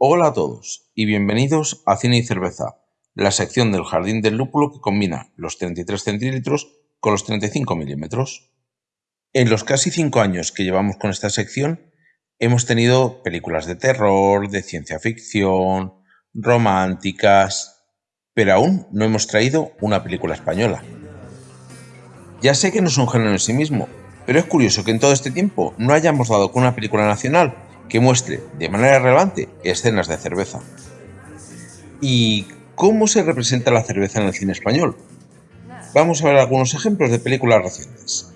Hola a todos y bienvenidos a Cine y Cerveza, la sección del Jardín del Lúpulo que combina los 33 centímetros con los 35 milímetros. En los casi 5 años que llevamos con esta sección, hemos tenido películas de terror, de ciencia ficción, románticas, pero aún no hemos traído una película española. Ya sé que no es un género en sí mismo, pero es curioso que en todo este tiempo no hayamos dado con una película nacional que muestre de manera relevante escenas de cerveza. ¿Y cómo se representa la cerveza en el cine español? Vamos a ver algunos ejemplos de películas recientes.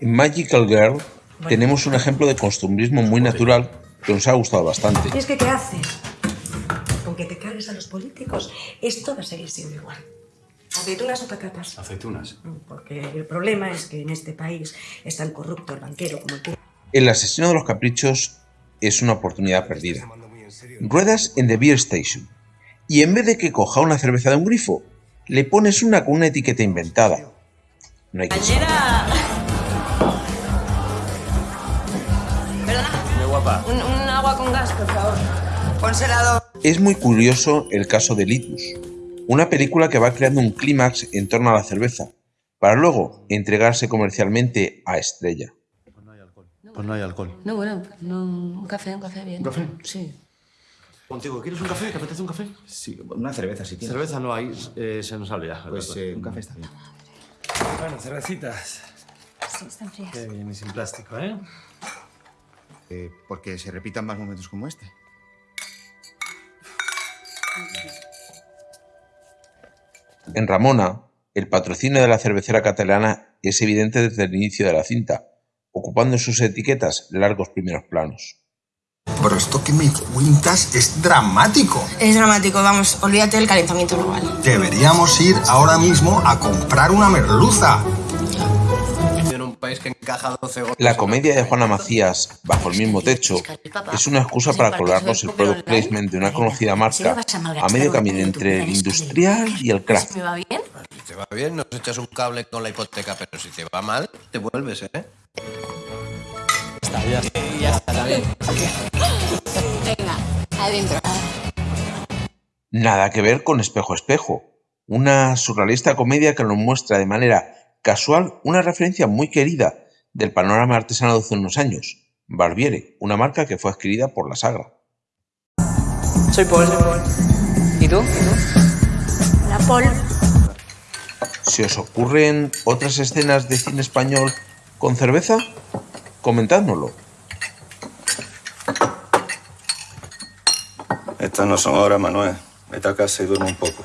En Magical Girl tenemos un ejemplo de costumbrismo muy natural que nos ha gustado bastante. ¿Y es que qué haces? Con que te cargues a los políticos, esto va a seguir siendo igual. ¿Aceitunas o patatas? Aceitunas. Porque el problema es que en este país es tan corrupto el banquero como el El asesino de los caprichos es una oportunidad perdida. Ruedas en The Beer Station y en vez de que coja una cerveza de un grifo, le pones una con una etiqueta inventada. No hay que. Un, un agua con gas, por favor. Es muy curioso el caso de Litus, una película que va creando un clímax en torno a la cerveza, para luego entregarse comercialmente a Estrella. Pues no hay alcohol. No, bueno, no, un café, un café bien. ¿Un café? Sí. Contigo, ¿quieres un café? ¿Te apetece un café? Sí, una cerveza si tienes. Cerveza no hay, eh, se nos ha olvidado. Pues eh, un café está bien. Bueno, cervecitas. Sí, están frías. Qué bien y sin plástico, ¿eh? Eh, porque se repitan más momentos como este. En Ramona, el patrocinio de la cervecera catalana es evidente desde el inicio de la cinta, ocupando en sus etiquetas largos primeros planos. Pero esto que me cuentas es dramático. Es dramático, vamos, olvídate del calentamiento global. Deberíamos ir ahora mismo a comprar una merluza. en un país que encaja 12 goles. La comedia de Juana Macías, Bajo el mismo techo, es una excusa para colarnos el product placement de una conocida marca a medio camino entre el industrial y el craft. Te va bien, nos echas un cable con la hipoteca, pero si te va mal, te vuelves, ¿eh? Está, ya está. Ya está bien. Venga, adentro. Nada que ver con Espejo Espejo, una surrealista comedia que nos muestra de manera casual una referencia muy querida del panorama artesano de hace unos años, Barbiere, una marca que fue adquirida por la Sagra. Soy Paul. ¿Y tú? La Pol. ¿Se os ocurren otras escenas de cine español con cerveza? Comentádnoslo. Estas no son horas, Manuel. Vete a casa y duerme un poco.